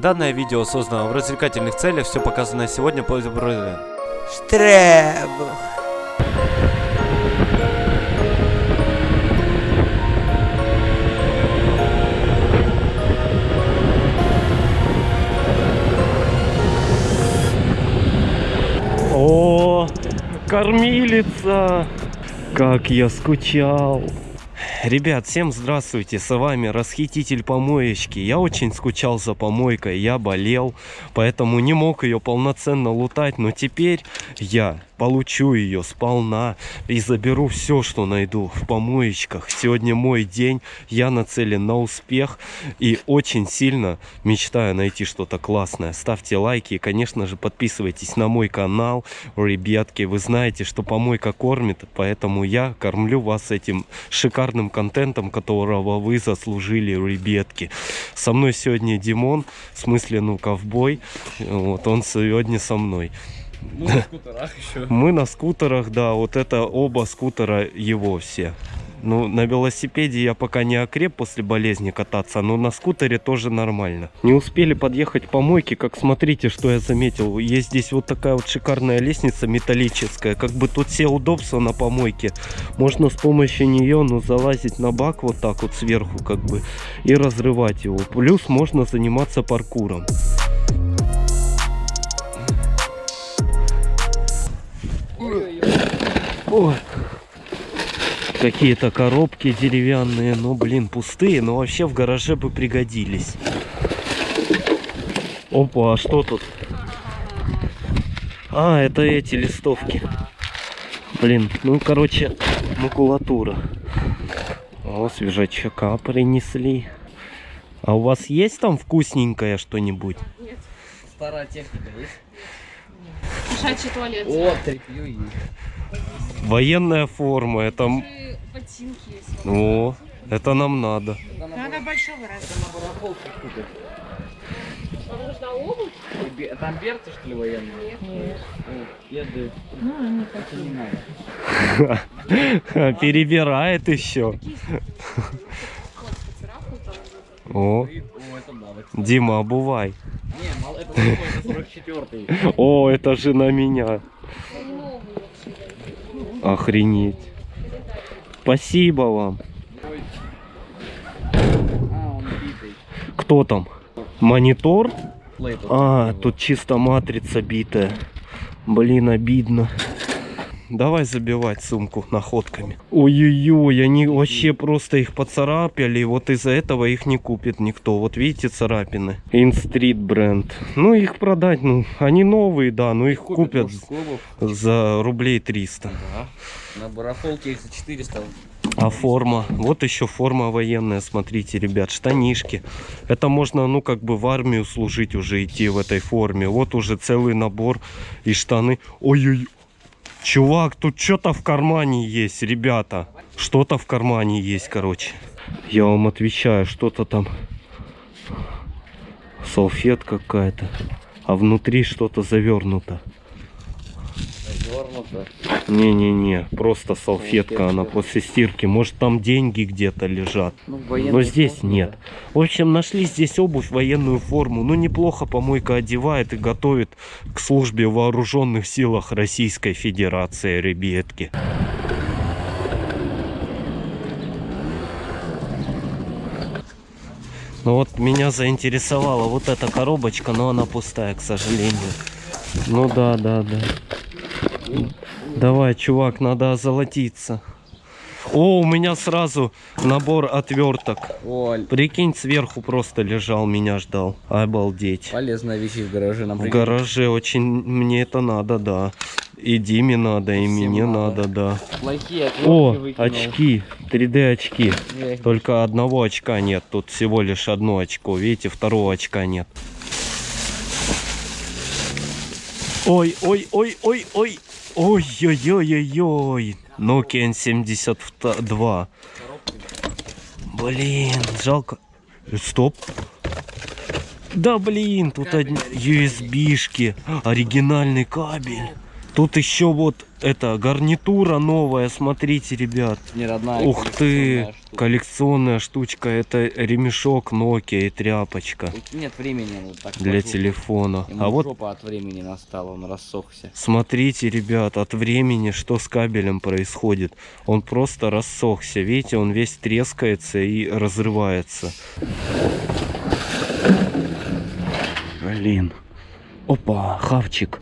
Данное видео создано в развлекательных целях, все показанное сегодня по Штребух. О, кормилица! Как я скучал! Ребят, всем здравствуйте, с вами Расхититель помоечки. Я очень скучал за помойкой, я болел, поэтому не мог ее полноценно лутать, но теперь я получу ее сполна и заберу все, что найду в помоечках. Сегодня мой день, я нацелен на успех и очень сильно мечтаю найти что-то классное. Ставьте лайки и, конечно же, подписывайтесь на мой канал. Ребятки, вы знаете, что помойка кормит, поэтому я кормлю вас этим шикарным контентом, которого вы заслужили, ребятки. Со мной сегодня Димон, в смысле, ну, ковбой. Вот он сегодня со мной. Ну, на скутерах еще. Мы на скутерах, да, вот это оба скутера его все. Ну, на велосипеде я пока не окреп после болезни кататься, но на скутере тоже нормально. Не успели подъехать по мойке, как смотрите, что я заметил. Есть здесь вот такая вот шикарная лестница металлическая, как бы тут все удобства на помойке. Можно с помощью нее, ну, залазить на бак вот так вот сверху, как бы, и разрывать его. Плюс можно заниматься паркуром. Ой. Какие-то коробки деревянные, ну блин, пустые, но вообще в гараже бы пригодились. Опа, а что тут? А, это эти листовки. Блин, ну короче, макулатура. О, свежачка принесли. А у вас есть там вкусненькое что-нибудь? Старая техника есть? Кошачий туалет. О, тряпью есть. Военная форма, это... Ботинки есть. О, это нам надо. Надо большого раза. На барахолке купят. Вам нужна обувь? Там берцы, что ли, военные? Нет. Еды. Ну, это не надо. Перебирает еще. О. Дима, обувай. Не, мало, это такой, это 44-й. О, это же на меня. Охренеть. Спасибо вам. Кто там? Монитор? А, тут чисто матрица битая. Блин, обидно. Давай забивать сумку находками. Ой-ой-ой, они вообще просто их поцарапали. Вот из-за этого их не купит никто. Вот видите царапины. Инстрит бренд. Ну, их продать, ну, они новые, да, но их купят клубов. за рублей 300. Да. На барахолке их за 400. А форма? Вот еще форма военная, смотрите, ребят, штанишки. Это можно, ну, как бы в армию служить уже, идти в этой форме. Вот уже целый набор и штаны. Ой-ой, чувак, тут что-то в кармане есть, ребята. Что-то в кармане есть, короче. Я вам отвечаю, что-то там. Салфетка какая-то. А внутри что-то завернуто. Завернуто. Не-не-не, просто салфетка, она после стирки. Может там деньги где-то лежат. Ну, Но здесь формы, нет. В общем, нашли здесь обувь, военную форму. Ну, неплохо помойка одевает и готовит к службе в вооруженных силах Российской Федерации, ребятки. Ну вот меня заинтересовала вот эта коробочка, но она пустая, к сожалению. Ну да, да, да. Давай, чувак, надо озолотиться. О, у меня сразу набор отверток. Оль, Прикинь, сверху просто лежал, меня ждал. Обалдеть. полезная вещь в гараже нам В гараже очень мне это надо, да. И Диме надо, и Всем мне надо. надо, да. Плохие О, выкинул. очки, 3D очки. Только одного очка нет, тут всего лишь одно очко. Видите, второго очка нет. Ой, ой, ой, ой, ой. Ой, ой, ой, ой, ой. Nokia N72. Блин, жалко. Стоп. Да блин, тут одни USB-шки. Оригинальный кабель. Тут еще вот эта гарнитура новая, смотрите, ребят. Не родная. Ух ты, коллекционная штука. коллекционная штучка. Это ремешок Nokia и тряпочка Тут нет времени, вот так для сложу. телефона. Ему А вот от времени настала, он рассохся. Смотрите, ребят, от времени, что с кабелем происходит. Он просто рассохся. Видите, он весь трескается и разрывается. Блин. Опа, хавчик.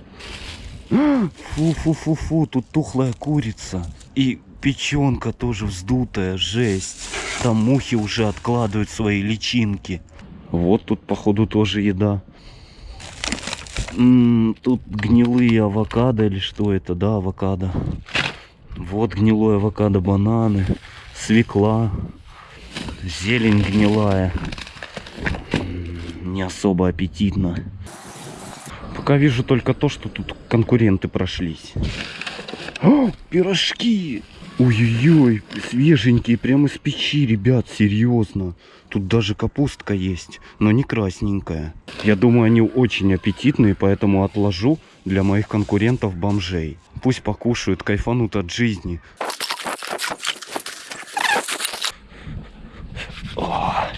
Фу-фу-фу-фу, тут тухлая курица. И печенка тоже вздутая, жесть. Там мухи уже откладывают свои личинки. Вот тут, походу, тоже еда. М, Тут гнилые авокадо или что это? Да, авокадо. Вот гнилое авокадо, бананы, свекла, зелень гнилая. М, Не особо аппетитно. Пока вижу только то, что тут конкуренты прошлись. О, пирожки! Ой-ой-ой, свеженькие, прямо из печи, ребят, серьезно. Тут даже капустка есть, но не красненькая. Я думаю, они очень аппетитные, поэтому отложу для моих конкурентов бомжей. Пусть покушают, кайфанут от жизни. О.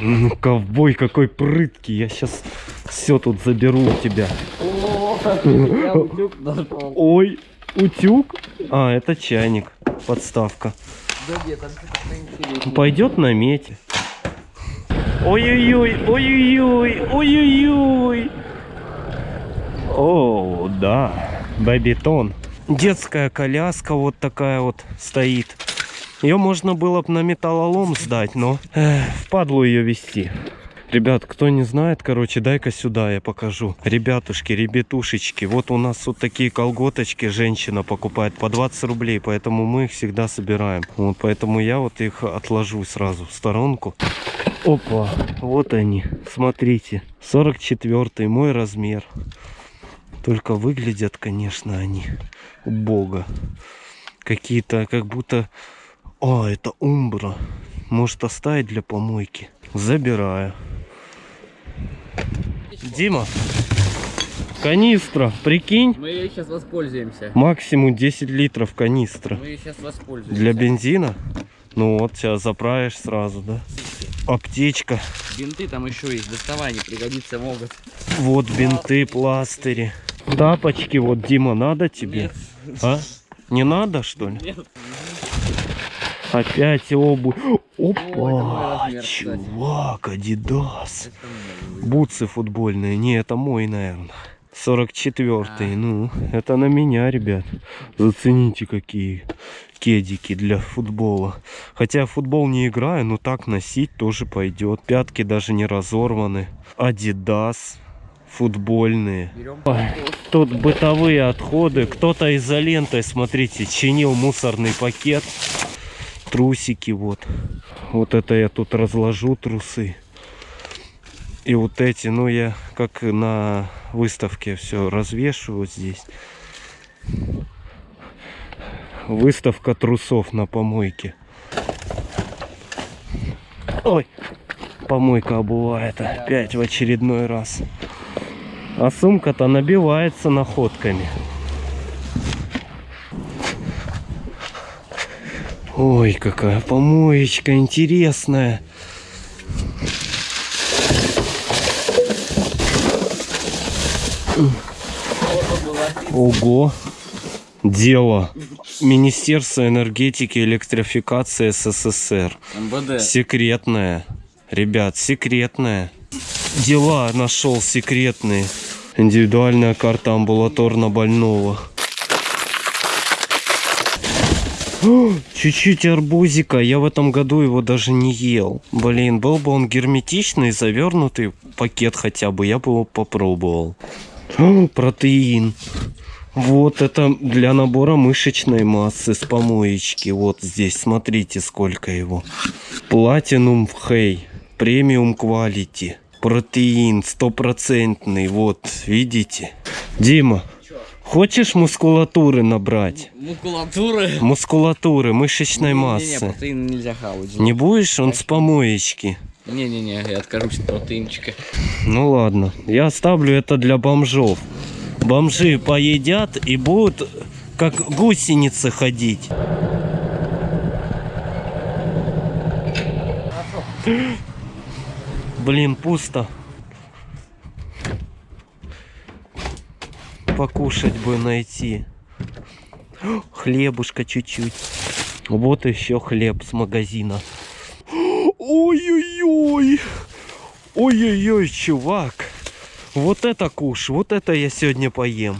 Ну, ковбой какой прыткий, я сейчас все тут заберу у тебя. Ой, утюг? А, это чайник, подставка. Пойдет на мете. Ой-ой-ой, ой-ой-ой, ой-ой-ой. О, да, бабитон. Детская коляска вот такая вот стоит. Ее можно было бы на металлолом сдать, но эх, впадлу ее вести. Ребят, кто не знает, короче, дай-ка сюда я покажу. Ребятушки, ребятушечки, вот у нас вот такие колготочки женщина покупает по 20 рублей, поэтому мы их всегда собираем. Вот поэтому я вот их отложу сразу в сторонку. Опа, вот они, смотрите, 44 мой размер. Только выглядят, конечно, они убого. Какие-то, как будто... О, это умбра. Может оставить для помойки? Забираю. Дима, канистра, прикинь, Мы ей сейчас воспользуемся. максимум 10 литров канистра. Мы ей сейчас воспользуемся. Для бензина? Ну вот, сейчас заправишь сразу, да? Аптечка. Бинты там еще есть, доставай, не пригодиться могут. Вот бинты, пластыри. Тапочки, вот, Дима, надо тебе? А? Не надо, что ли? Нет. Опять обувь. Опа, чувак, Адидас. Бутсы футбольные. Не, это мой, наверное. 44-й. Ну, это на меня, ребят. Зацените, какие кедики для футбола. Хотя я в футбол не играю, но так носить тоже пойдет. Пятки даже не разорваны. Адидас. Футбольные. Тут бытовые отходы. Кто-то изолентой, смотрите, чинил мусорный пакет. Трусики вот. Вот это я тут разложу трусы. И вот эти, ну я как на выставке все развешу вот здесь. Выставка трусов на помойке. Ой, помойка обувает опять в очередной раз. А сумка-то набивается находками. Ой, какая помоечка интересная. Ого. Дело. Министерство энергетики и электрификации СССР. МВД. Секретная. Ребят, секретная. Дела нашел секретные. Индивидуальная карта амбулаторно больного. О, Чуть-чуть арбузика. Я в этом году его даже не ел. Блин, был бы он герметичный, завернутый пакет хотя бы, я бы его попробовал. Протеин. Вот это для набора мышечной массы с помоечки. Вот здесь, смотрите, сколько его. Platinum Хей. Премиум Quality. Протеин стопроцентный. Вот, видите? Дима, хочешь мускулатуры набрать? Мускулатуры. Мускулатуры, мышечной массы. протеин нельзя хавать. Не будешь? Он с помоечки. Не-не-не, я откажусь от протеинчика. Ну ладно, я оставлю это для бомжов. Бомжи поедят и будут как гусеницы ходить. Блин, пусто. Покушать бы найти. Хлебушка чуть-чуть. Вот еще хлеб с магазина. Ой-ой-ой. Ой-ой-ой, чувак. Вот это куш, вот это я сегодня поем.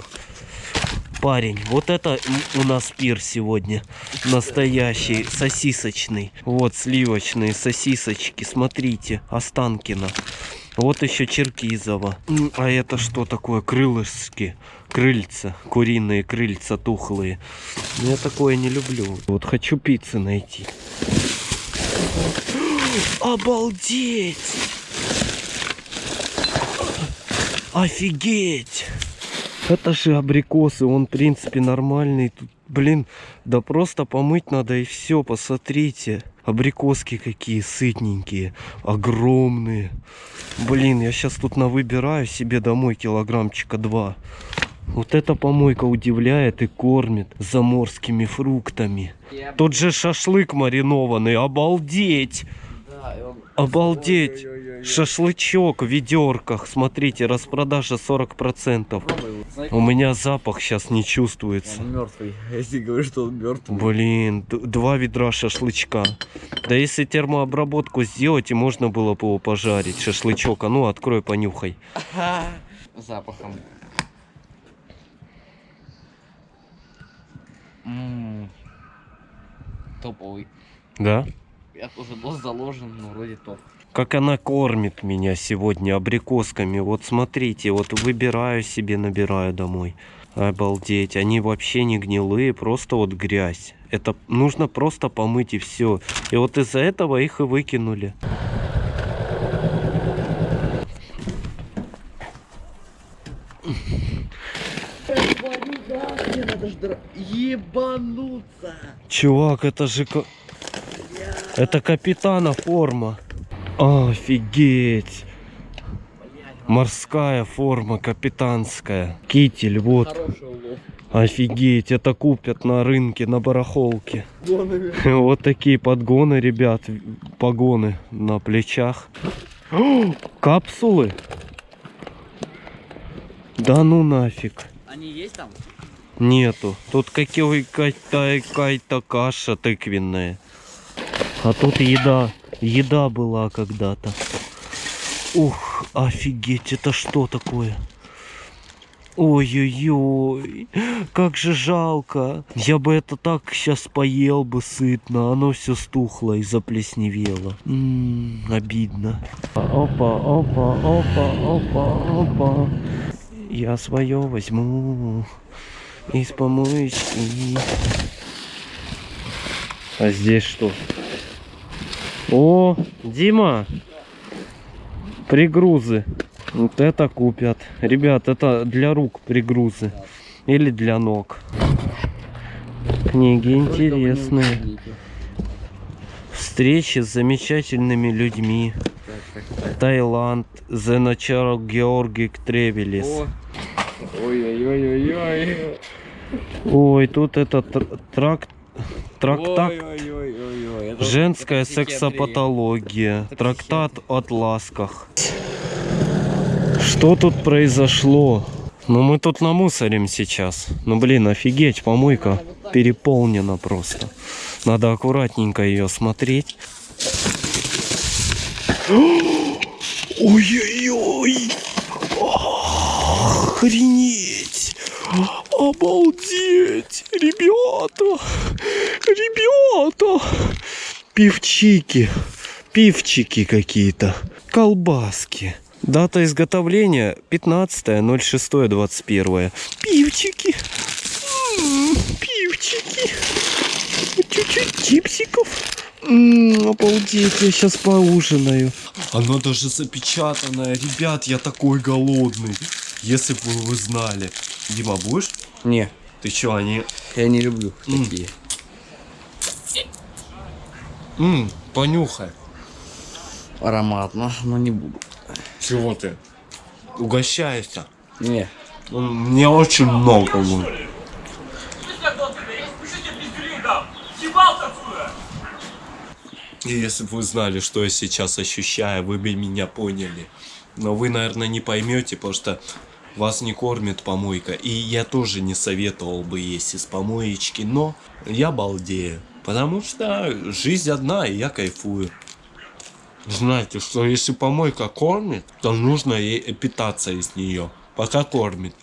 Парень, вот это у нас пир сегодня. Настоящий, сосисочный. Вот сливочные сосисочки, смотрите, Останкино. Вот еще Черкизово. А это что такое? Крылышки. Крыльца. Куриные крыльца тухлые. Я такое не люблю. Вот хочу пиццы найти. Обалдеть! Офигеть! Это же абрикосы, он в принципе нормальный. Тут, блин, да просто помыть надо и все, посмотрите. Абрикоски какие сытненькие, огромные. Блин, я сейчас тут навыбираю себе домой килограммчика два. Вот эта помойка удивляет и кормит заморскими фруктами. Тут же шашлык маринованный, обалдеть! Обалдеть! Шашлычок в ведерках. Смотрите, распродажа 40%. Пробуй его. Знаешь, У меня запах сейчас не чувствуется. Он мертвый. Если говорю, что он мертвый. Блин, два ведра шашлычка. Да если термообработку сделать, и можно было бы его пожарить. Шашлычок, а ну открой, понюхай. Запахом. Ммм. Топовый. Да? Я тоже был заложен, но вроде топ. Как она кормит меня сегодня абрикосками. Вот смотрите, вот выбираю себе, набираю домой. Обалдеть, они вообще не гнилые, просто вот грязь. Это нужно просто помыть и все. И вот из-за этого их и выкинули. Ебануться. Чувак, это же... Это капитана форма. Офигеть. Морская форма, капитанская. Китель, вот. Офигеть, это купят на рынке, на барахолке. Вот такие подгоны, ребят. Погоны на плечах. О, Капсулы? Да ну нафиг. Они есть там? Нету. Тут какая-то какая-то каша тыквенная. А тут еда. Еда была когда-то. Ух, офигеть, это что такое? Ой-ой-ой, как же жалко. Я бы это так сейчас поел бы сытно. Оно все стухло и заплесневело. М, обидно. Опа, опа, опа, опа, опа. Я свое возьму из помоечки. А здесь что? О, Дима! Пригрузы. Вот это купят. Ребят, это для рук пригрузы. Или для ног. Книги интересные. Встречи с замечательными людьми. Таиланд. The Natural Georgic Travelis. Ой-ой-ой-ой-ой. Ой, тут это тр- трак... трактат Женская это психиатрия. сексопатология. Это Трактат от ласках. Что тут произошло? Ну мы тут намусорим сейчас. Ну блин, офигеть, помойка переполнена просто. Надо аккуратненько ее смотреть. Ой-ой-ой! Охренеть! Обалдеть! Ребята! Ребята! Пивчики. Пивчики какие-то. Колбаски. Дата изготовления 15.06.21. Пивчики. М, Пивчики. Чуть-чуть чипсиков. М, Обалдеть, я сейчас поужинаю. Оно даже запечатанное. Ребят, я такой голодный. Если бы вы знали. Дима, будешь? Не, Ты чё, они... я не люблю М. такие. М, понюхай. Ароматно, но не буду. Чего ты? Угощайся. Не. Мне очень много будет. И если бы вы знали, что я сейчас ощущаю, вы бы меня поняли. Но вы, наверное, не поймете, потому что вас не кормит помойка. И я тоже не советовал бы есть из помоечки, но я балдею. Потому что жизнь одна, и я кайфую. Знаете, что если помойка кормит, то нужно ей питаться из нее, пока кормит.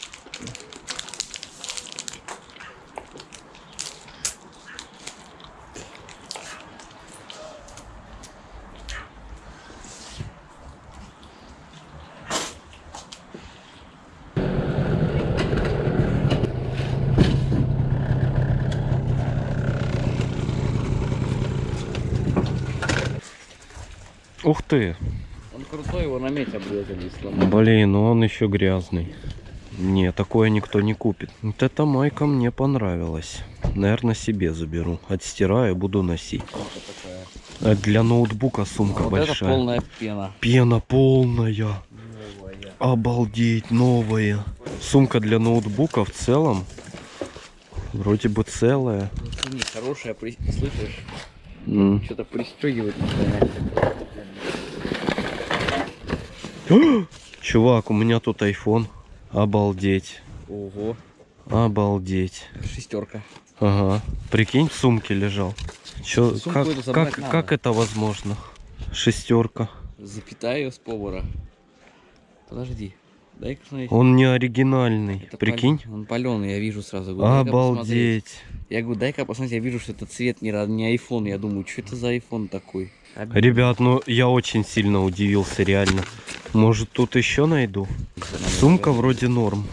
Ух ты. Он крутой, его на мете обрезали и сломали. Блин, ну он еще грязный. Не, такое никто не купит. Вот эта майка мне понравилась. Наверное, себе заберу. Отстираю, буду носить. А Для ноутбука сумка Вот большая. это полная пена. Пена полная. Обалдеть, новая. Сумка для ноутбука в целом. Вроде бы целая. Не, хорошая, при- слышишь? М. Что-то пристегивает. Чувак, у меня тут iPhone. Обалдеть. Ого, Обалдеть. шестерка. Ага. Прикинь, в сумке лежал. Чё, как, как, надо. как это возможно? Шестерка. Запитаю с повара. Подожди. Он не оригинальный. Это Прикинь? пал- Он паленый, я вижу сразу. Говорю. Обалдеть. Я говорю, дай-ка посмотреть, я вижу, что это цвет не, не iPhone. Я думаю, что это за iPhone такой? Обидно. Ребят, ну я очень сильно удивился, реально. Может тут еще найду? Сумка вроде норм.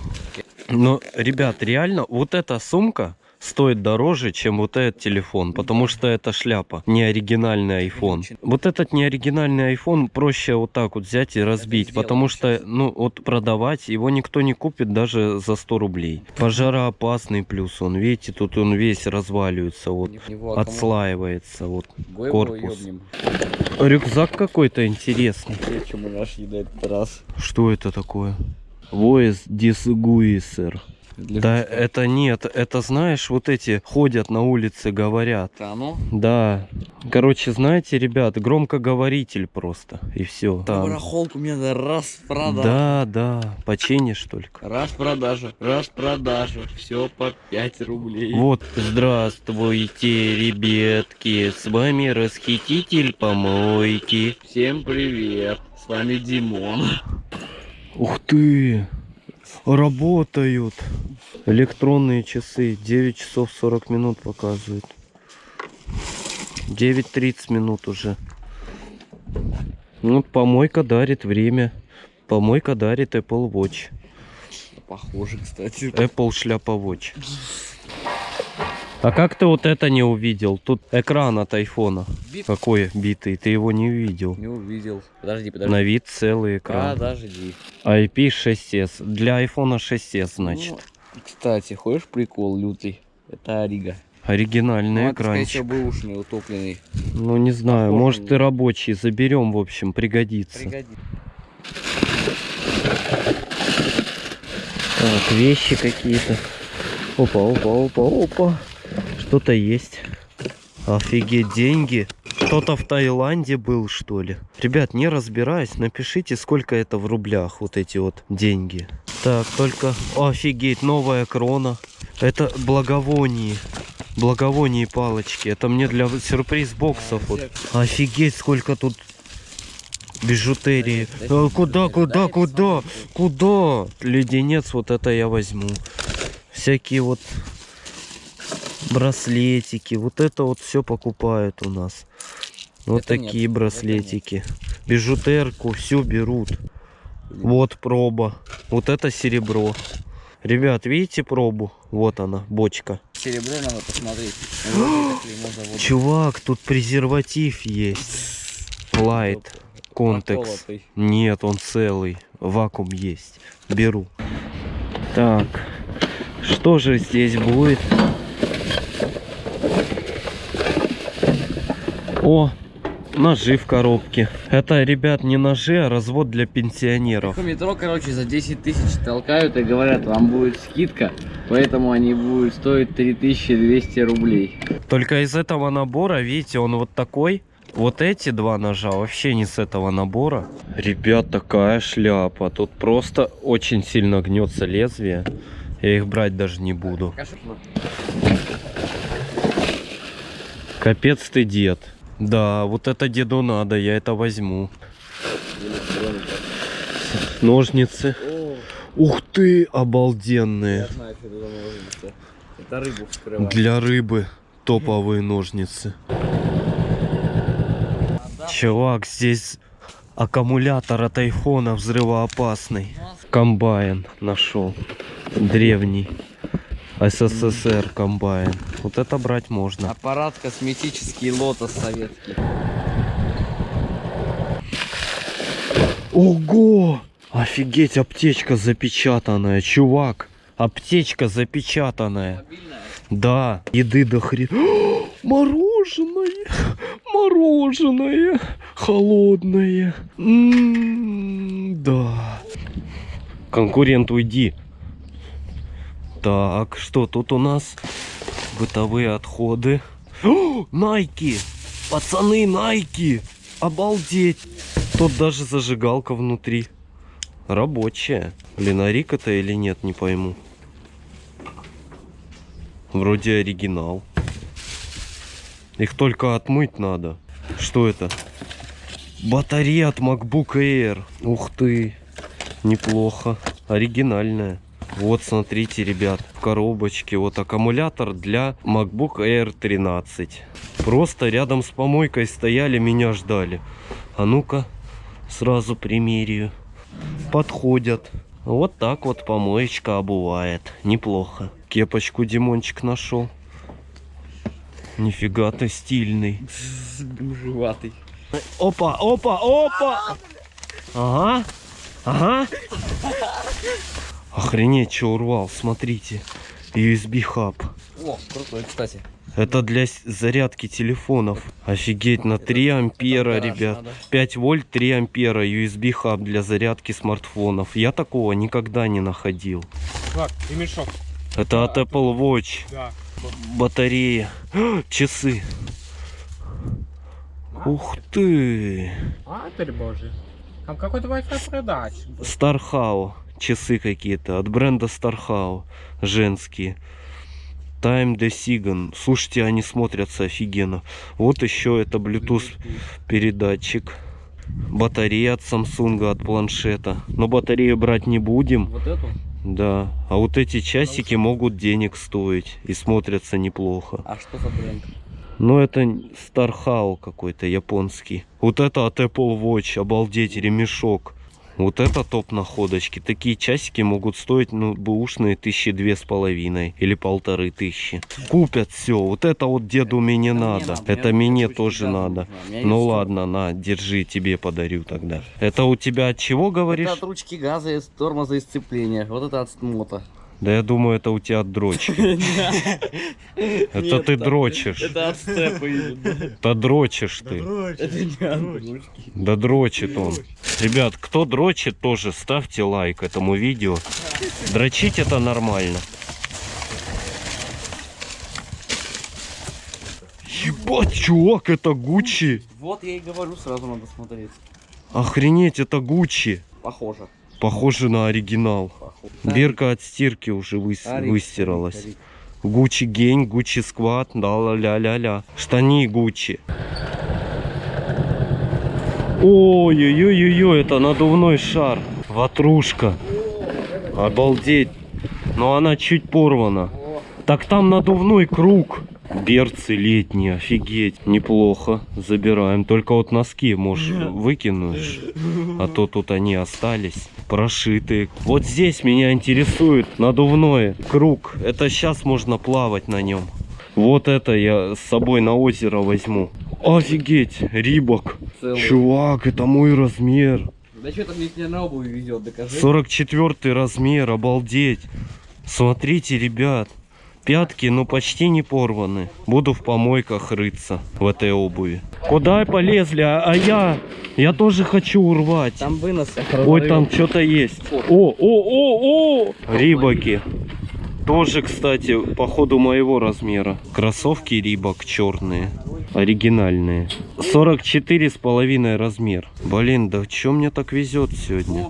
Но, ребят, реально, вот эта сумка стоит дороже, чем вот этот телефон, потому что это шляпа, не оригинальный iPhone. Вот этот не оригинальный iPhone проще вот так вот взять и разбить, потому что, ну, вот продавать его никто не купит даже за 100 рублей. Пожароопасный плюс он, видите, тут он весь разваливается, вот, аккумулятор. отслаивается, вот. Корпус. Рюкзак какой-то интересный. Что это такое? Voice Disguiser. Для Да, рюкзака. это нет, это знаешь, вот эти ходят на улице, говорят. Это оно? Да. Короче, знаете, ребят, громкоговоритель просто. И все. Барахолку мне надо раз продажа. Да, да. Починишь только. Раз продажа, раз продажа. Все по 5 рублей. Вот, здравствуйте, ребятки. С вами расхититель помойки. Всем привет. С вами Димон. Ух ты! Работают. Электронные часы. 9 часов 40 минут показывают. 9.30 минут уже. Ну, помойка дарит время. Помойка дарит Apple Watch. Похоже, кстати. Apple шляпа Watch. А как ты вот это не увидел? Тут экран от айфона. Бит? Какой битый? Ты его не увидел. Не увидел. Подожди, подожди. На вид целый экран. Подожди. IP6s. Для iPhone 6s, значит. Ну, кстати, хочешь прикол лютый? Это Орига. Оригинальный Ну, это, скорее всего, экранчик. утопленный. Ну, не знаю, Похож может и рабочий заберем, в общем, пригодится. Пригодится. Так, вещи какие-то. Опа, опа, опа, опа. Что-то есть. Офигеть, деньги. Кто-то в Таиланде был, что ли? Ребят, не разбираюсь, напишите, сколько это в рублях, вот эти вот деньги. Так, только... Офигеть, новая крона. Это благовоние. Благовоние палочки. Это мне для сюрприз боксов. Вот. Офигеть, сколько тут бижутерии. А куда, куда, куда? Куда? Леденец, вот это я возьму. Всякие вот браслетики. Вот это вот все покупают у нас. Вот Это нет, такие это браслетики. Бижутерку все берут. Вот проба. Вот это серебро. Ребят, видите пробу? Вот она, бочка. Серебро надо посмотреть. Вот. Чувак, тут презерватив есть. Light. Контекс. Нет, он целый. Вакуум есть. Беру. Так. Что же здесь будет? О! Ножи в коробке. Это, ребят, не ножи, а развод для пенсионеров. В метро, короче, за 10 тысяч толкают и говорят, вам будет скидка, поэтому они будут стоить 3200 рублей. Только из этого набора, видите, он вот такой. Вот эти два ножа вообще не с этого набора. Ребят, такая шляпа. Тут просто очень сильно гнется лезвие. Я их брать даже не буду. Капец ты дед. Да, вот это деду надо, я это возьму. Ножницы. Ух ты, обалденные. знаю, рыбу. Для рыбы топовые ножницы. Чувак, здесь аккумулятор от айфона взрывоопасный. Комбайн нашел. Древний. СССР комбайн. Вот это брать можно. Аппарат косметический лотос советский. Ого! Офигеть, аптечка запечатанная, чувак. Аптечка запечатанная. Да, еды до хрена. Мороженое! Мороженое! Холодное! М, Да. Конкурент, уйди. Так, что тут у нас? Бытовые отходы. О, Найки! Пацаны, Найки! Обалдеть! Тут даже зажигалка внутри. Рабочая. Блин, а это или нет, не пойму. Вроде оригинал. Их только отмыть надо. Что это? Батарея от MacBook Air. Ух ты. Неплохо. Оригинальная. Вот, смотрите, ребят, в коробочке вот аккумулятор для MacBook Air 13. Просто рядом с помойкой стояли, меня ждали. А ну-ка, сразу примерю. Подходят. Вот так вот помоечка обувает. Неплохо. Кепочку Димончик нашел. Нифига ты стильный. Живатый. Опа, опа, опа! Ага, ага. Охренеть, что урвал, смотрите. USB хаб. О, крутой, кстати. Это для зарядки телефонов. Офигеть, на 3 ампера, ребят. надо. 5 вольт, 3 ампера, USB хаб для зарядки смартфонов. Я такого никогда не находил. Так, и мешок. Это от Apple Watch. Да. Батарея. Часы. Ух ты. Матерь божья. Там какой-то Wi-Fi продач. Стархау. Часы какие-то от бренда Стархау. Женские. Time Decision. Слушайте, они смотрятся офигенно. Вот еще это Bluetooth передатчик. Батарея от Samsung, от планшета. Но батарею брать не будем. Вот эту? Да. А вот эти часики могут денег стоить. И смотрятся неплохо. А что за бренд? Ну, это Стархау какой-то японский. Вот это от Apple Watch. Обалдеть, ремешок. Вот это топ находочки. Такие часики могут стоить, ну, бэушные тысячи две с половиной или полторы тысячи. Купят все. Вот это вот деду мне мне надо. надо, Это мне тоже надо. Ну ладно, на, держи, тебе подарю тогда. Это у тебя от чего говоришь? Это от ручки газа, из тормоза и сцепления. Вот это от мото. Да я думаю, это у тебя от дрочки. Это ты дрочишь. Это от степа именно. Да дрочишь ты. Да дрочит он. Ребят, кто дрочит, тоже ставьте лайк этому видео. Дрочить это нормально. Ебать, чувак, это Гуччи. Вот я и говорю, сразу надо смотреть. Охренеть, это Гуччи. Похоже. Похоже на оригинал. Бирка от стирки уже выс- выстиралась. Гуччи гень, Гуччи сквад, да ла ля ля ля. Штани Гуччи. Ой-ой-ой-ой, это надувной шар. Ватрушка. Обалдеть. Но она чуть порвана. Так там надувной круг. Берцы летние, офигеть. Неплохо. Забираем. Только вот носки, можешь, выкинешь. А то тут они остались. Прошитые. Вот здесь меня интересует надувной круг. Это сейчас можно плавать на нем. Вот это я с собой на озеро возьму. Офигеть, Рибок. Целый. Чувак, это мой размер. Да что там мне не на обуви везет, докажи. 44 размер, обалдеть. Смотрите, ребят. Пятки, ну, почти не порваны. Буду в помойках рыться в этой обуви. Куда полезли? А, а я? Я тоже хочу урвать. Там вынос. Ой, там что-то есть. О, о, о, о! Рибаки. Тоже, кстати, походу моего размера. Кроссовки Рибак черные. Оригинальные. 44 с половиной размер. Блин, да чё мне так везет сегодня?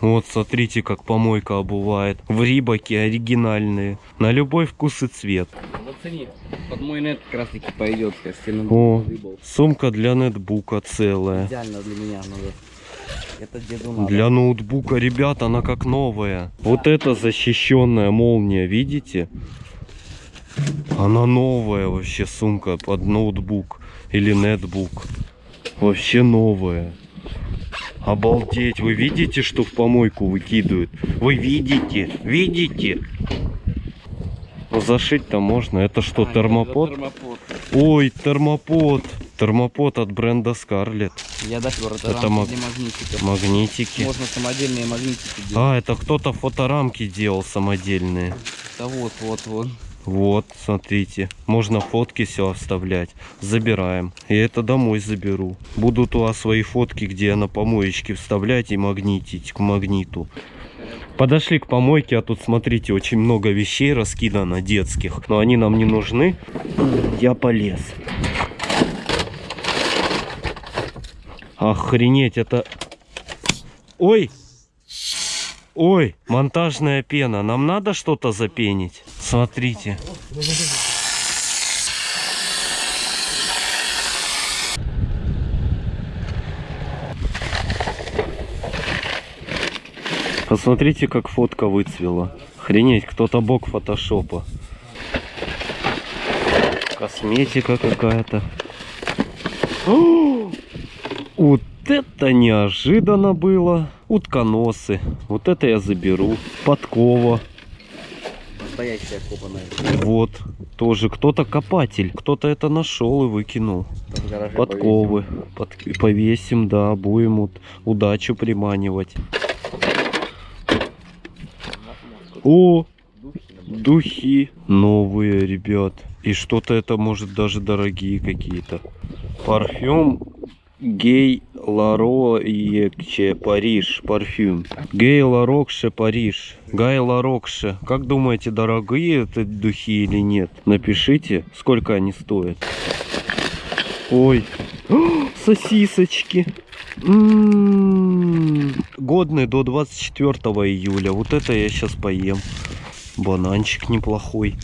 Вот, смотрите, как помойка обувает. В Рибаке оригинальные. На любой вкус и цвет. Зацени. Под мой нет как раз таки пойдет, О. Сумка для нетбука целая. Идеально для меня надо. Это деду надо. Для ноутбука, ребят, она как новая. Вот это защищенная молния, видите? Она новая вообще сумка под ноутбук или нетбук. Вообще новая. Обалдеть, вы видите, что в помойку выкидывают? Вы видите? Видите? Ну, Зашить-то можно. Это что, А, термопод? это термопод. Ой, термопод. Термопод от бренда Scarlett. Я допер, это, Это маг- для магнитиков. Магнитики. Можно самодельные магнитики делать. А, это кто-то фоторамки делал самодельные. Да вот, вот, вот. Вот, смотрите. Можно фотки все оставлять. Забираем. Я это домой заберу. Будут у вас свои фотки, где я на помоечке вставлять и магнитить к магниту. Подошли к помойке, а тут, смотрите, очень много вещей раскидано детских. Но они нам не нужны. Я полез. Охренеть, это... Ой! Ой, монтажная пена. Нам надо что-то запенить? Смотрите. Посмотрите, как фотка выцвела. Охренеть, кто-то бог фотошопа. Косметика какая-то. Вот это неожиданно было. Утконосы. Вот это я заберу. Подкова. Настоящая копаная. Вот. Тоже кто-то копатель. Кто-то это нашел и выкинул. Подковы. Под- Повесим, да, будем вот удачу приманивать. О, духи новые, ребят. И что-то это может даже дорогие какие-то. Парфюм Гей Ларокше Париж. Парфюм. Гей Ларокше Париж. Гай Ларокше. Как думаете, дорогие это духи или нет? Напишите, сколько они стоят. Ой, сосисочки. М, Годные до 24 июля. Вот это я сейчас поем. Бананчик неплохой.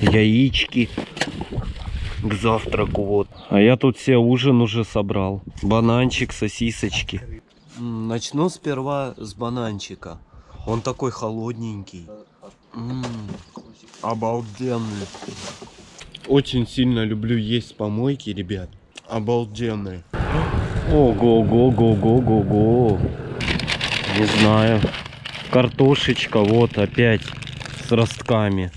Яички к завтраку вот. А я тут себе ужин уже собрал. Бананчик, сосисочки. Начну сперва с бананчика. Он такой холодненький. М, Обалденный. Очень сильно люблю есть помойки, ребят. Обалденный. Ого-го-го-го-го-го. Не знаю. Картошечка вот опять с ростками.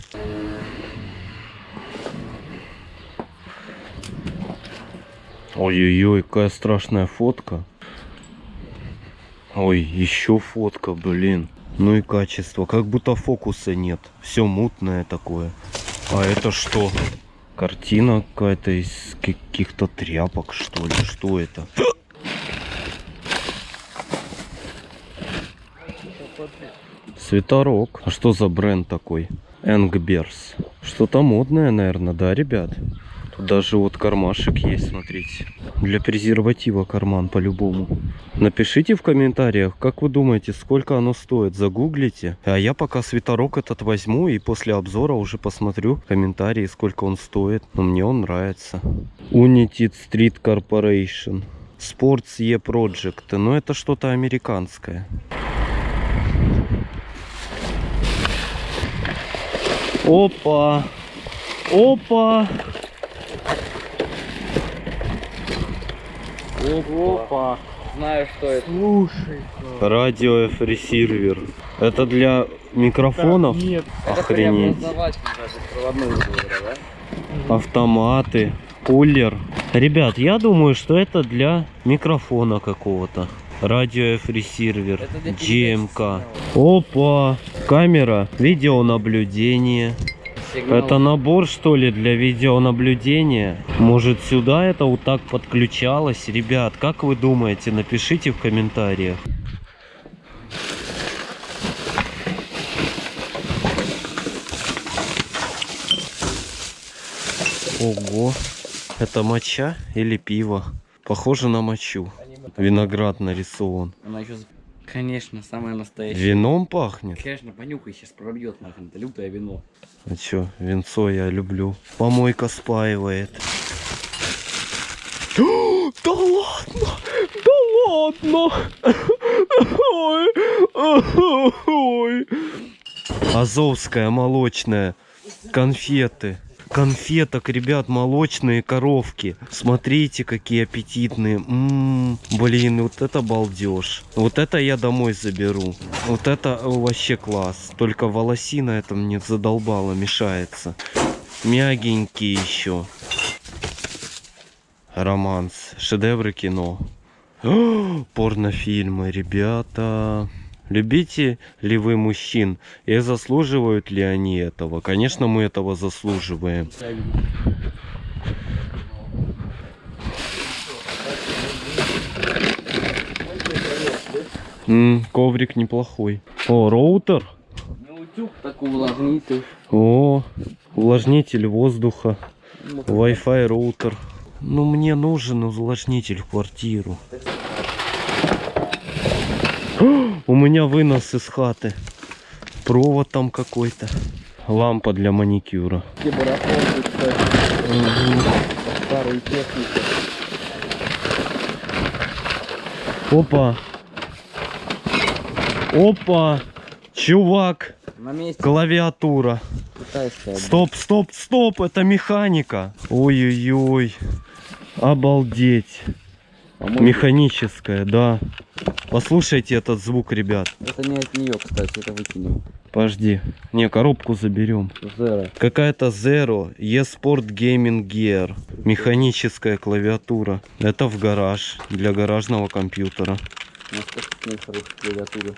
Ой-ой-ой, какая страшная фотка. Ой, еще фотка, блин. Ну и качество. Как будто фокуса нет. Все мутное такое. А это что? Картина какая-то из каких-то тряпок, что ли? Что это? Светорог. А что за бренд такой? Энгберс. Что-то модное, наверное, да, ребят? Тут даже вот кармашек есть, смотрите. Для презерватива карман по-любому. Напишите в комментариях, как вы думаете, сколько оно стоит. Загуглите. А я пока светорог этот возьму и после обзора уже посмотрю комментарии, сколько он стоит. Но мне он нравится. United Street Corporation. Sports E Project. Но это что-то американское. Опа! Опа! Опа. Знаю, что это. Слушай. Радио ресервер. Это для микрофонов? Нет. Охренеть. Это даже да? Автоматы. Кулер. Ребят, я думаю, что это для микрофона какого-то. Радио для GMK. Опа! Камера видеонаблюдения. Сигнал. Это набор, что ли, для видеонаблюдения? Может, сюда это вот так подключалось? Ребят, как вы думаете? Напишите в комментариях. Ого, это моча или пиво? Похоже на мочу. Виноград нарисован. Она еще... Конечно, самое настоящее. Вином пахнет? Конечно, понюхай, сейчас пробьет нахрен. Это лютое вино. А чё, винцо я люблю. Помойка спаивает. Да ладно! Да ладно! Ой, ой. Азовская молочная. Конфеты. Конфеток, ребят, молочные коровки. Смотрите, какие аппетитные. М, блин, вот это балдеж. Вот это я домой заберу. Вот это вообще класс. Только волосина это мне задолбала, мешается. Мягенькие еще. Романс. Шедевры кино. Порнофильмы, ребята. Любите ли вы мужчин? И заслуживают ли они этого? Конечно, мы этого заслуживаем. М, коврик неплохой. О, роутер. Ну, утюг такой увлажнитель. О, увлажнитель воздуха. Wi-Fi роутер. Ну, мне нужен увлажнитель в квартиру. У меня вынос из хаты. Провод там какой-то. Лампа для маникюра. Старые техники. Опа. Опа. Чувак. На месте Клавиатура. Стоп, стоп, стоп. Это механика. Ой-ой-ой. Обалдеть. Механическая, да. Послушайте этот звук, ребят. Это не от нее, кстати, это выкинем. Подожди. Не, коробку заберем. Zero. Какая-то Zero eSport Gaming Gear. Механическая клавиатура. Это в гараж. Для гаражного компьютера.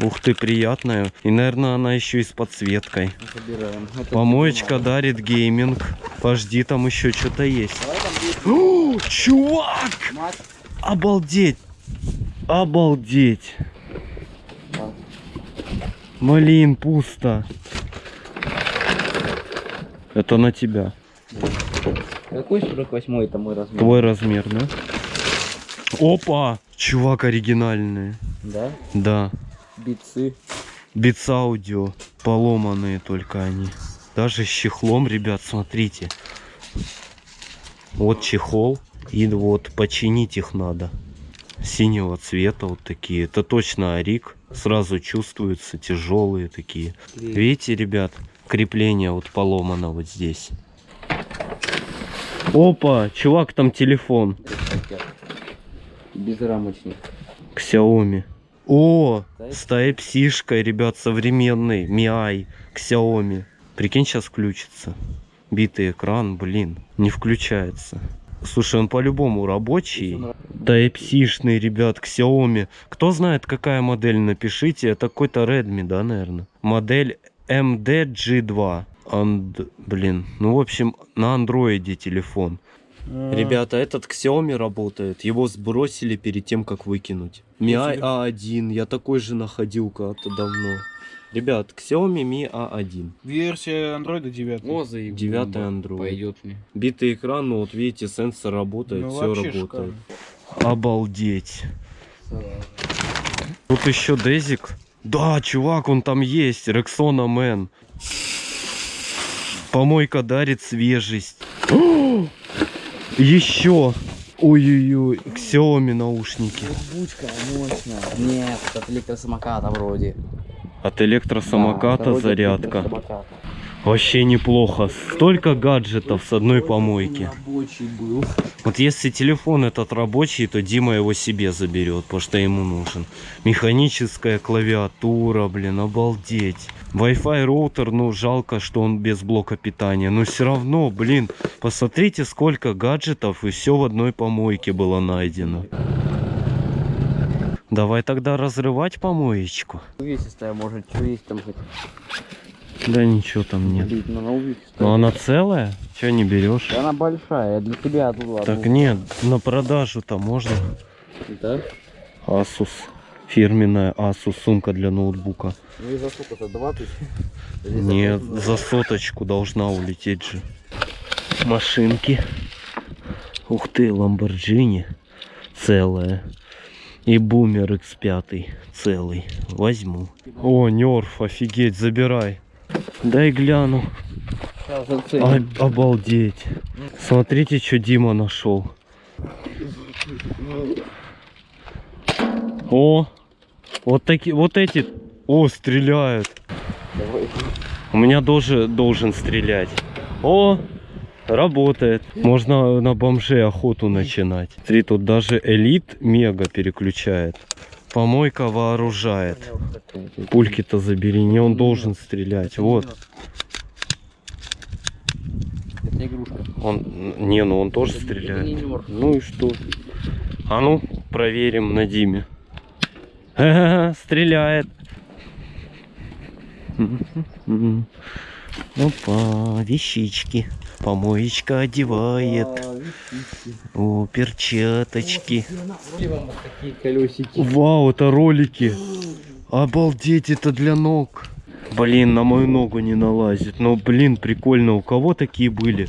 Ух ты, приятная. И, наверное, она еще и с подсветкой. Помоечка дарит гейминг. Подожди, там еще что-то есть. О, чувак! Обалдеть! Обалдеть! Блин, пусто. Это на тебя. Какой 48 это мой размер? Твой размер, да? Опа! Чувак оригинальный. Да? Да. Бицы. Битс аудио. Поломанные только они. Даже с чехлом, ребят, смотрите. Вот чехол. И вот починить их надо. Синего цвета вот такие. Это точно Арик. Сразу чувствуются тяжелые такие. Видите, ребят, крепление вот поломано вот здесь. Опа, чувак, там телефон. Безрамочник. Xiaomi. О, с Type-C-шкой, ребят, современный. Mi Xiaomi. Прикинь, сейчас включится. Битый экран, блин, не включается. Слушай, он по-любому рабочий. Type-C-шный, ребят, Xiaomi. Кто знает, какая модель, напишите. Это какой-то Redmi, да, наверное? Модель MDG2. Анд... Блин, ну, в общем, на андроиде телефон. Ребята, этот Xiaomi работает. Его сбросили перед тем, как выкинуть. Mi A1. Я такой же находил когда-то давно. Ребят, Xiaomi Mi A1. Версия андроида 9. О, заеб- Девятый бомба. Android. Пойдет мне. Битый экран, ну вот видите, сенсор работает, Ну, все работает. шикарно. Обалдеть. Тут еще Дезик. Да, чувак, он там есть. Рексона Мэн. Помойка дарит свежесть. Еще. Ой-ой-ой, Xiaomi наушники. Бучка мощная. Нет, это электросамоката вроде. От электросамоката Да, зарядка. электросамоката. Вообще неплохо. Столько гаджетов с одной помойки. Вот если телефон этот рабочий, то Дима его себе заберет, потому что ему нужен. Механическая клавиатура, блин, обалдеть. Wi-Fi роутер, ну жалко, что он без блока питания. Но все равно, блин, посмотрите, сколько гаджетов и все в одной помойке было найдено. Давай тогда разрывать помоечку. Увесистая, может, что есть там хоть? Да ничего там нет. Блин, ну, она увесистая. Но она целая? Че не берешь? Да Она большая, для тебя тут Так нет, на продажу-то можно. Да? Asus. Фирменная Asus сумка для ноутбука. Ну и за сколько-то, 20? Нет, за соточку должна улететь же. Машинки. Ух ты, Ламборджини целая. И Бумер X5 целый. Возьму. О, Нерф, офигеть, забирай. Дай гляну. Об- обалдеть. Смотрите, что Дима нашел. О, вот такие, вот эти, о, стреляют. У меня тоже должен стрелять. О, работает. Можно на бомжей охоту начинать. Смотри, тут даже элит мега переключает. Помойка вооружает. Пульки-то забери, не он должен стрелять. Вот. Это игрушка. Он, не, ну он тоже стреляет. Ну и что? А ну, проверим на Диме. Ха-ха-ха, Стреляет. Мгм. Опа, вещички. Помоечка одевает. О, перчаточки. Вау, это ролики. Обалдеть, это для ног. Блин, на мою ногу не налазит. Но, блин, прикольно. У кого такие были?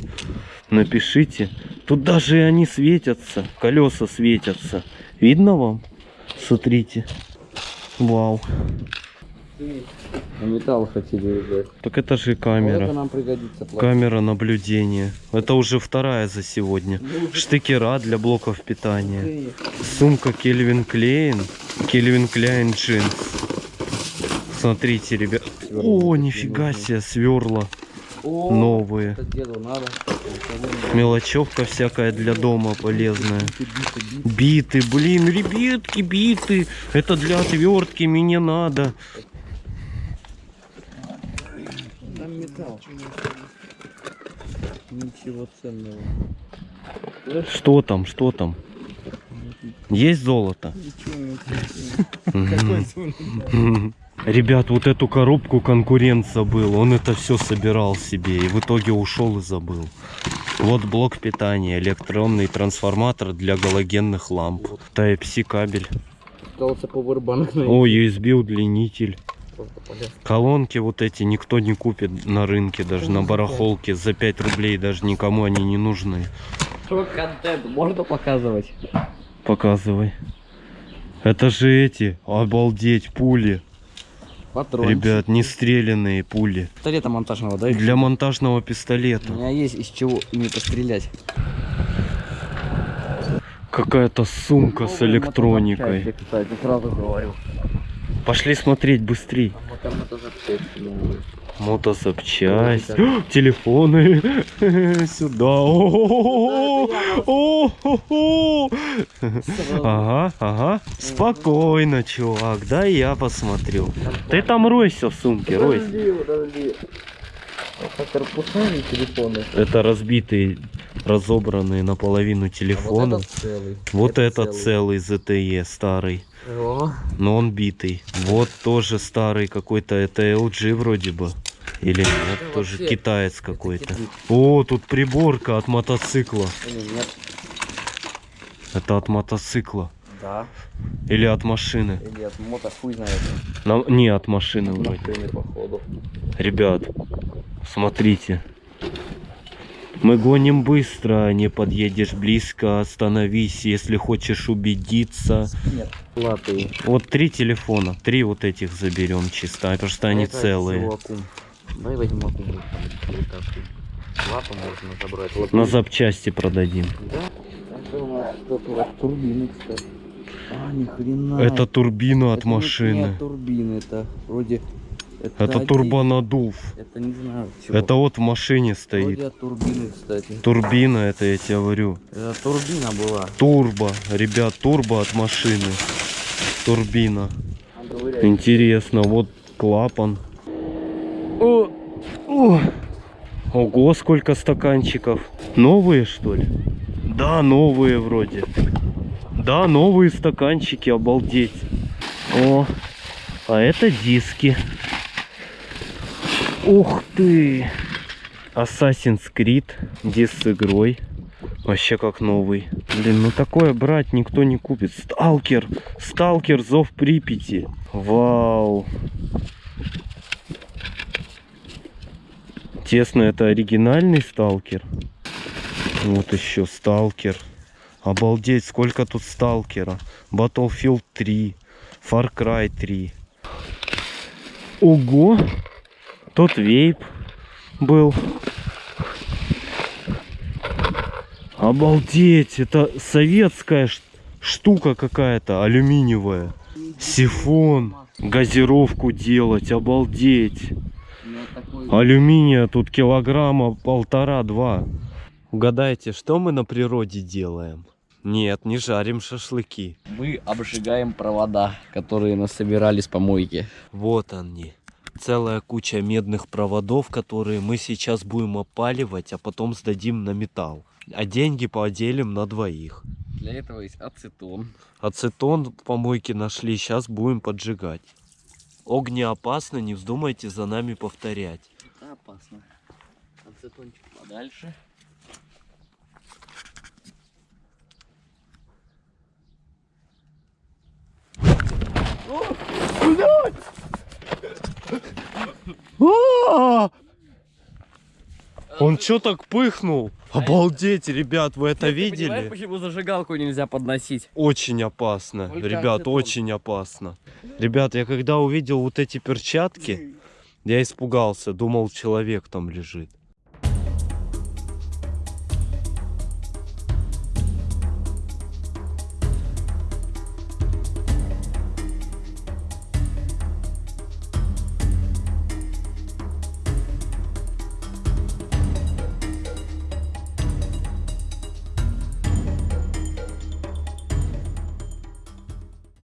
Напишите. Тут даже они светятся. Колеса светятся. Видно вам? Смотрите. Вау. Металл хотели взять. Так это же Вот это камера. нам пригодится. пластик. Камера наблюдения. Это уже вторая за сегодня. Штекера для блоков питания. Сумка Кельвин Клейн. Кельвин Кляйн джинс. Смотрите, ребят. О, нифига себе, сверла новые. это. Мелочевка всякая для дома полезная. Биты, блин, ребятки, биты. Это для отвертки мне надо. Металл. Ничего ценного. Что там, что там? Есть золото? Ребят, вот эту коробку конкурент забыл. Он это все собирал себе и в итоге ушел и забыл. Вот блок питания, электронный трансформатор для галогенных ламп. Type-C кабель. Остался повербанк на О, USB удлинитель. Просто полез. Колонки вот эти никто не купит на рынке, даже на барахолке. За 5 рублей даже никому они не нужны. Что контент можно показывать? Показывай. Это же эти, обалдеть, пули. Патрончик. Ребят, не стрелянные пули. Пистолета монтажного, да? Для монтажного У пистолета. меня есть из чего ими пострелять. Какая-то сумка с Новые электроникой. мотозапчасти, Кстати, сразу говорю. Пошли смотреть быстрей. Мотозапчасти новые. Мотозапчасть. Телефоны. Сюда. О-о-о. Ага, ага. Спокойно, чувак. Да я посмотрю. Ты там ройся в сумке, ройся. Корпуса телефоны. Это разбитые, разобранные наполовину телефоны. А вот этот целый. Вот Это этот целый ZTE старый, О, но он битый. Вот тоже старый какой-то, это LG вроде бы. Или нет, Это тоже вообще- китаец какой-то. О, тут приборка от мотоцикла. или нет? Это от мотоцикла. Да. Или от машины. Или от мото хуй знает. На- Не от машины вроде. Машины, походу. Ребят, смотрите. Мы гоним быстро, не подъедешь близко, остановись, если хочешь убедиться. Нет. Латы. Вот три телефона, три вот этих заберем чисто, потому что они Это целые. Давай возьмем аккум. вот так вот. Лапу можно забрать. Вот На запчасти продадим. Да? Это у нас что-то вот турбины, кстати. А, ни хрена. Это турбина от Это машины. от турбины, это вроде... Это турбонадув. Это не знаю чего. Это вот в машине Вроде стоит. от турбины, кстати. Турбина, это я тебе говорю. Это турбина была. Турбо, ребят, турбо от машины. Турбина. Интересно, вот клапан. О, о. Ого, сколько стаканчиков. Новые, что ли? Да, новые вроде. Да, новые стаканчики, обалдеть. О, а это диски. Ух ты! Assassin's Creed, диск с игрой. Вообще как новый. Блин, ну такое брать никто не купит. Сталкер! Сталкер, зов Припяти. Вау! Тесно, это оригинальный сталкер. Вот еще сталкер. Обалдеть, сколько тут сталкера. Battlefield 3. Far Cry 3. Ого! Тут вейп был. Обалдеть, это советская штука какая-то, алюминиевая. Сифон, газировку делать, обалдеть. Алюминия тут килограмма полтора-два. Угадайте, что мы на природе делаем? Нет, не жарим шашлыки. Мы обжигаем провода, которые нас собирали с помойки. Вот они. Целая куча медных проводов, которые мы сейчас будем опаливать, а потом сдадим на металл. А деньги поделим на двоих. Для этого есть ацетон. Ацетон в помойке нашли, сейчас будем поджигать. Огнеопасно, не вздумайте за нами повторять. Это опасно. Ацетончик подальше. Он что так пыхнул? Обалдеть, ребят, вы это видели? почему зажигалку нельзя подносить? Очень опасно, ребят, очень опасно. Ребят, я когда увидел вот эти перчатки, я испугался, думал, человек там лежит.